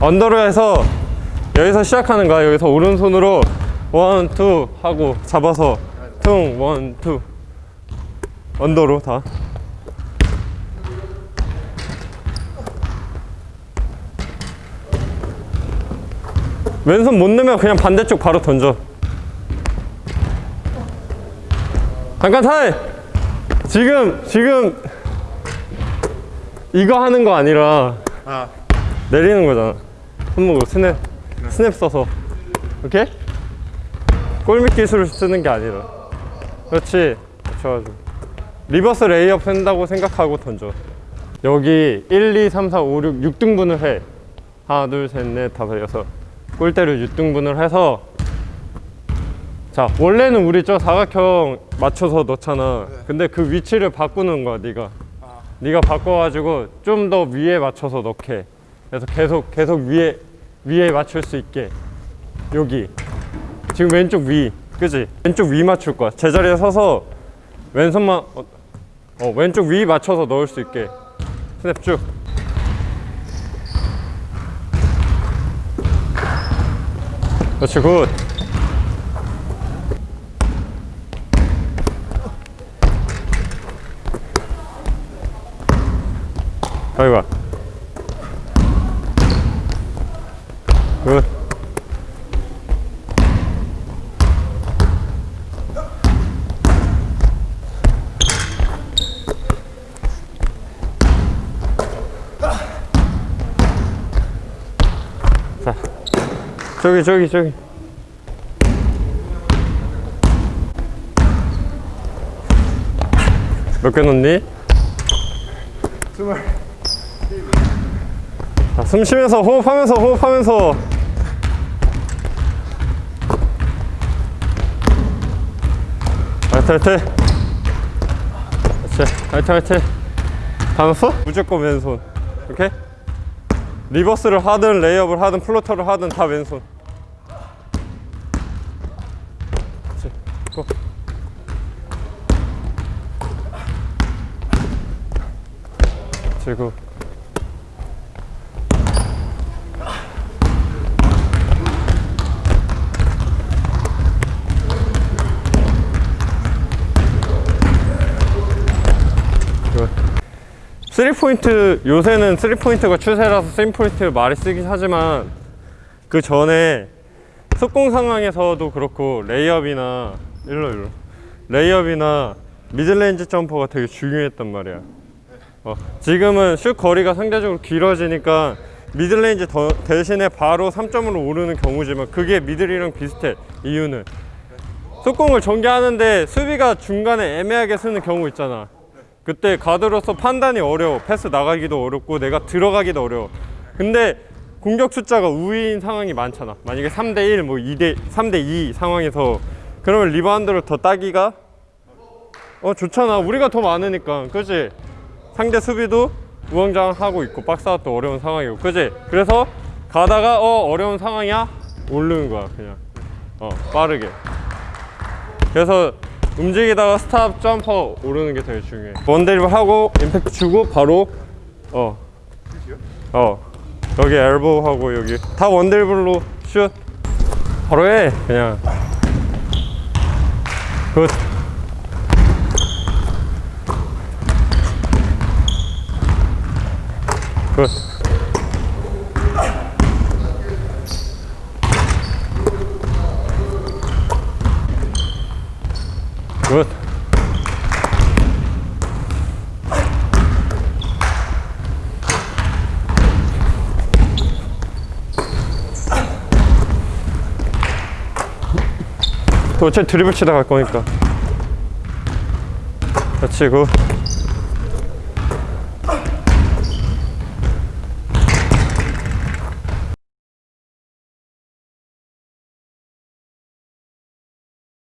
under로 해서 여기서 시작하는 거야 여기서 오른손으로 one, two 하고 잡아서 퉁, one, two. under로 다. 왼손 못 넣으면 그냥 반대쪽 바로 던져. 잠깐 타임 지금 지금 이거 하는 거 아니라 아, 내리는 거잖아 손목으로 스냅 스냅 써서. 오케이? 골밑 기술을 쓰는 게 아니라. 그렇지. 맞춰가지고 reverse layup 한다고 생각하고 던져. 여기 1, 2, 3, 4, 5, 6, 6등분을 해. 하나 둘 셋 넷 다섯 여섯. 골대를 6등분을 해서. 자 원래는 우리 저 사각형 맞춰서 넣잖아. 근데 그 위치를 바꾸는 거야 네가. 네가 바꿔가지고 좀 더 위에 맞춰서 넣게. 그래서 계속 계속 위에 위에 맞출 수 있게. 여기. 지금 왼쪽 위. 그지? 왼쪽 위 맞출 거야. 제자리에 서서 왼손만 어, 어, 왼쪽 위 맞춰서 넣을 수 있게. 스냅 쭉. 그렇지 good. 여기 봐 굿. 자, 저기 저기 저기. 몇 개 넣니? 스물. 자, 숨 쉬면서 호흡하면서 호흡하면서 화이팅 화이팅 화이팅 화이팅 받았어? 무조건 왼손. 오케이? reverse를 하든 layup을 하든 floater를 하든 다 왼손. 그렇지 고. 그렇지 굿 3포인트 요새는 3포인트가 추세라서 3포인트 많이 쓰긴 하지만 그 전에 속공 상황에서도 그렇고 layup이나 일로 일로. layup이나 middle range jumper가 되게 중요했단 말이야. 어, 지금은 슛 거리가 상대적으로 길어지니까 middle range 더, 대신에 바로 3점으로 오르는 경우지만 그게 middle이랑 비슷해 이유는. 속공을 전개하는데 수비가 중간에 애매하게 서는 경우 있잖아. 그때 가드로서 판단이 어려워. 패스 나가기도 어렵고 내가 들어가기도 어려워. 근데 공격 숫자가 우위인 상황이 많잖아. 만약에 3대1 뭐 2대 3대2 상황에서 그러면 리바운드를 더 따기가? 어 좋잖아. 우리가 더 많으니까. 그지? 상대 수비도 우왕좌왕하고 있고 box out도 어려운 상황이고. 그지? 그래서 가다가 어 어려운 상황이야? 오르는 거야 그냥. 어 빠르게. 그래서 움직이다가 stop jumper 오르는 게 되게 중요해. one drib 하고 임팩트 주고 바로 어. 어. 여기 엘보 하고 여기. 다 원드립으로 슛. 바로 해 그냥. 굿. 굿. 굿. 또 어차피 드리블 치다 갈 거니까. 그렇지, 굿.